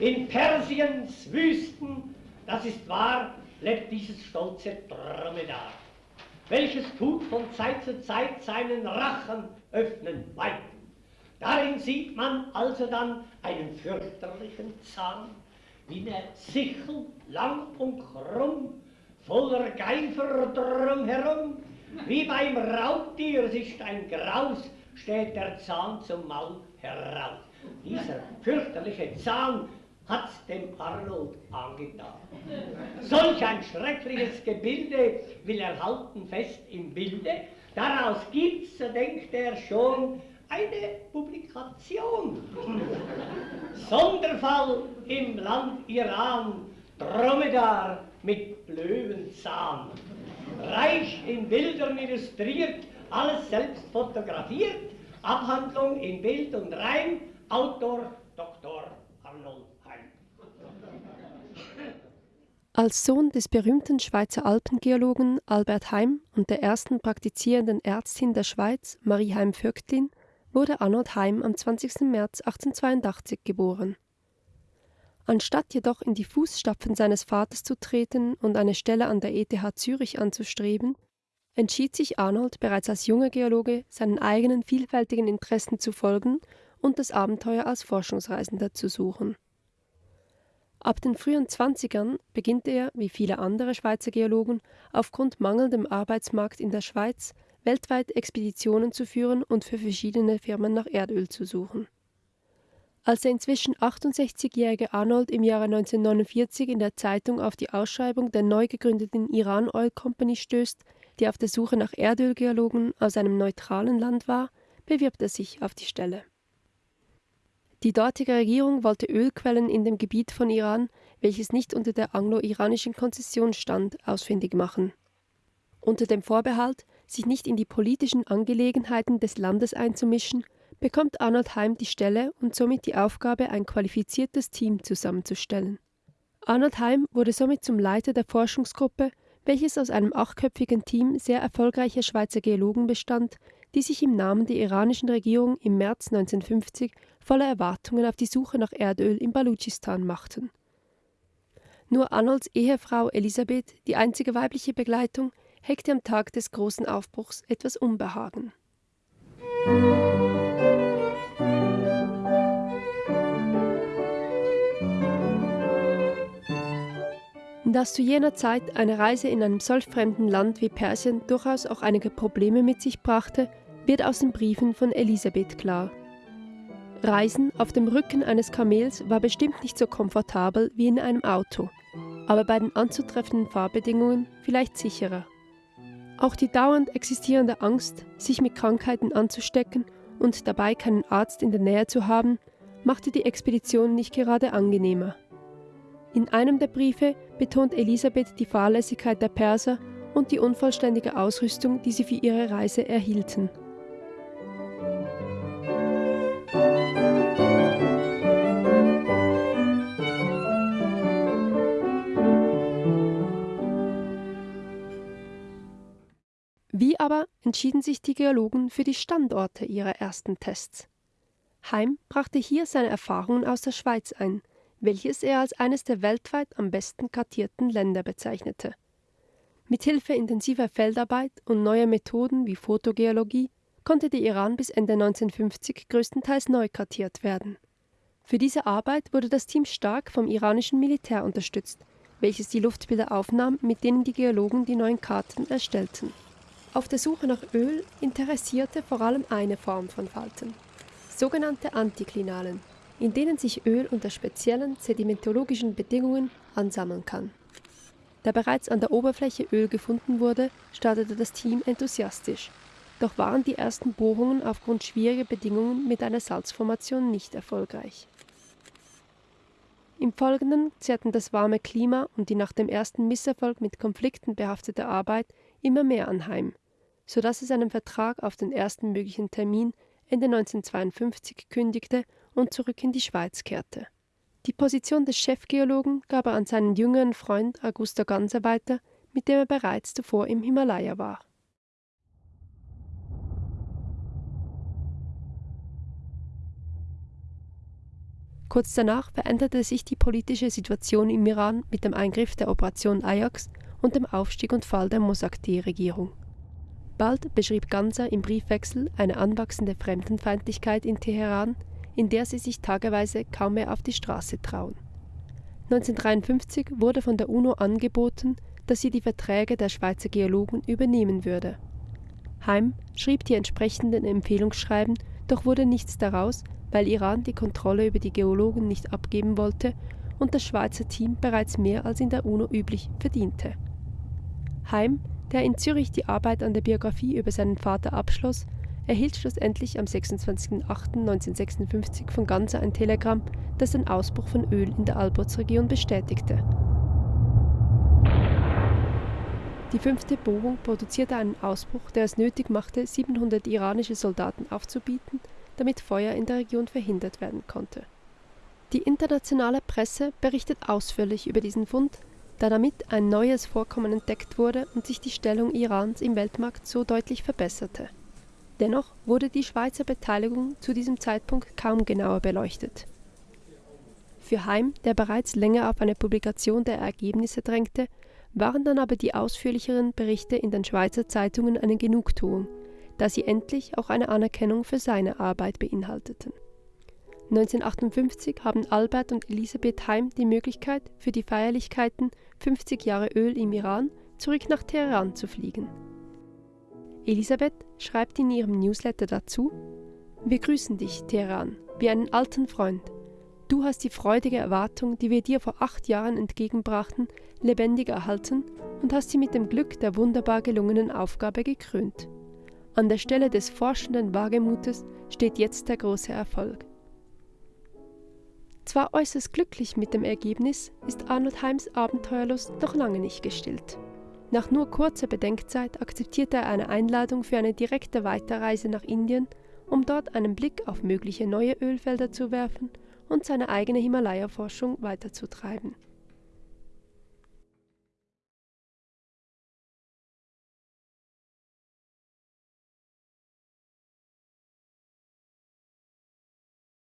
In Persiens Wüsten, das ist wahr, lebt dieses stolze Dromedar, welches tut von Zeit zu Zeit seinen Rachen öffnen weit. Darin sieht man also dann einen fürchterlichen Zahn, wie eine Sichel, lang und krumm, voller Geifer drumherum, wie beim Raubtier, ist ein Graus, steht der Zahn zum Maul heraus. Dieser fürchterliche Zahn hat's dem Arnold angetan. Solch ein schreckliches Gebilde will er halten fest im Bilde. Daraus gibt's, so denkt er schon, eine Publikation. Sonderfall im Land Iran, Dromedar mit Löwenzahn. Reich in Bildern illustriert, alles selbst fotografiert, Abhandlung in Bild und Reim, Autor Dr. Arnold Heim. Als Sohn des berühmten Schweizer Alpengeologen Albert Heim und der ersten praktizierenden Ärztin der Schweiz, Marie Heim-Vögtlin, wurde Arnold Heim am 20. März 1882 geboren. Anstatt jedoch in die Fußstapfen seines Vaters zu treten und eine Stelle an der ETH Zürich anzustreben, entschied sich Arnold bereits als junger Geologe, seinen eigenen vielfältigen Interessen zu folgen und das Abenteuer als Forschungsreisender zu suchen. Ab den frühen Zwanzigern beginnt er, wie viele andere Schweizer Geologen, aufgrund mangelndem Arbeitsmarkt in der Schweiz weltweit Expeditionen zu führen und für verschiedene Firmen nach Erdöl zu suchen. Als der inzwischen 68-jährige Arnold im Jahre 1949 in der Zeitung auf die Ausschreibung der neu gegründeten Iran Oil Company stößt, die auf der Suche nach Erdölgeologen aus einem neutralen Land war, bewirbt er sich auf die Stelle. Die dortige Regierung wollte Ölquellen in dem Gebiet von Iran, welches nicht unter der anglo-iranischen Konzession stand, ausfindig machen. Unter dem Vorbehalt, sich nicht in die politischen Angelegenheiten des Landes einzumischen, bekommt Arnold Heim die Stelle und somit die Aufgabe, ein qualifiziertes Team zusammenzustellen. Arnold Heim wurde somit zum Leiter der Forschungsgruppe, welches aus einem achtköpfigen Team sehr erfolgreicher Schweizer Geologen bestand, die sich im Namen der iranischen Regierung im März 1950 voller Erwartungen auf die Suche nach Erdöl im Balutschistan machten. Nur Arnolds Ehefrau Elisabeth, die einzige weibliche Begleitung, hegte am Tag des großen Aufbruchs etwas Unbehagen. Dass zu jener Zeit eine Reise in einem solch fremden Land wie Persien durchaus auch einige Probleme mit sich brachte, wird aus den Briefen von Elisabeth klar. Reisen auf dem Rücken eines Kamels war bestimmt nicht so komfortabel wie in einem Auto, aber bei den anzutreffenden Fahrbedingungen vielleicht sicherer. Auch die dauernd existierende Angst, sich mit Krankheiten anzustecken und dabei keinen Arzt in der Nähe zu haben, machte die Expedition nicht gerade angenehmer. In einem der Briefe betont Elisabeth die Fahrlässigkeit der Perser und die unvollständige Ausrüstung, die sie für ihre Reise erhielten. Aber entschieden sich die Geologen für die Standorte ihrer ersten Tests? Heim brachte hier seine Erfahrungen aus der Schweiz ein, welches er als eines der weltweit am besten kartierten Länder bezeichnete. Mithilfe intensiver Feldarbeit und neuer Methoden wie Fotogeologie konnte der Iran bis Ende 1950 größtenteils neu kartiert werden. Für diese Arbeit wurde das Team stark vom iranischen Militär unterstützt, welches die Luftbilder aufnahm, mit denen die Geologen die neuen Karten erstellten. Auf der Suche nach Öl interessierte vor allem eine Form von Falten, sogenannte Antiklinalen, in denen sich Öl unter speziellen sedimentologischen Bedingungen ansammeln kann. Da bereits an der Oberfläche Öl gefunden wurde, startete das Team enthusiastisch. Doch waren die ersten Bohrungen aufgrund schwieriger Bedingungen mit einer Salzformation nicht erfolgreich. Im Folgenden zehrten das warme Klima und die nach dem ersten Misserfolg mit Konflikten behaftete Arbeit immer mehr anheim, so dass es einen Vertrag auf den ersten möglichen Termin Ende 1952 kündigte und zurück in die Schweiz kehrte. Die Position des Chefgeologen gab er an seinen jüngeren Freund Augusto Ganser weiter, mit dem er bereits zuvor im Himalaya war. Kurz danach veränderte sich die politische Situation im Iran mit dem Eingriff der Operation Ajax und dem Aufstieg und Fall der Mossadegh-Regierung. Bald beschrieb Ganser im Briefwechsel eine anwachsende Fremdenfeindlichkeit in Teheran, in der sie sich tageweise kaum mehr auf die Straße trauen. 1953 wurde von der UNO angeboten, dass sie die Verträge der Schweizer Geologen übernehmen würde. Heim schrieb die entsprechenden Empfehlungsschreiben, doch wurde nichts daraus, weil Iran die Kontrolle über die Geologen nicht abgeben wollte und das Schweizer Team bereits mehr als in der UNO üblich verdiente. Heim, der in Zürich die Arbeit an der Biografie über seinen Vater abschloss, erhielt schlussendlich am 26.08.1956 von Ganser ein Telegramm, das den Ausbruch von Öl in der Albotsregion bestätigte. Die fünfte Bohrung produzierte einen Ausbruch, der es nötig machte, 700 iranische Soldaten aufzubieten damit Feuer in der Region verhindert werden konnte. Die internationale Presse berichtet ausführlich über diesen Fund, da damit ein neues Vorkommen entdeckt wurde und sich die Stellung Irans im Weltmarkt so deutlich verbesserte. Dennoch wurde die Schweizer Beteiligung zu diesem Zeitpunkt kaum genauer beleuchtet. Für Heim, der bereits länger auf eine Publikation der Ergebnisse drängte, waren dann aber die ausführlicheren Berichte in den Schweizer Zeitungen eine Genugtuung, da sie endlich auch eine Anerkennung für seine Arbeit beinhalteten. 1958 haben Albert und Elisabeth Heim die Möglichkeit, für die Feierlichkeiten 50 Jahre Öl im Iran zurück nach Teheran zu fliegen. Elisabeth schreibt in ihrem Newsletter dazu: Wir grüßen dich, Teheran, wie einen alten Freund. Du hast die freudige Erwartung, die wir dir vor acht Jahren entgegenbrachten, lebendig erhalten und hast sie mit dem Glück der wunderbar gelungenen Aufgabe gekrönt. An der Stelle des forschenden Wagemutes steht jetzt der große Erfolg. Zwar äußerst glücklich mit dem Ergebnis, ist Arnold Heims Abenteuerlust noch lange nicht gestillt. Nach nur kurzer Bedenkzeit akzeptiert er eine Einladung für eine direkte Weiterreise nach Indien, um dort einen Blick auf mögliche neue Ölfelder zu werfen und seine eigene Himalaya-Forschung weiterzutreiben.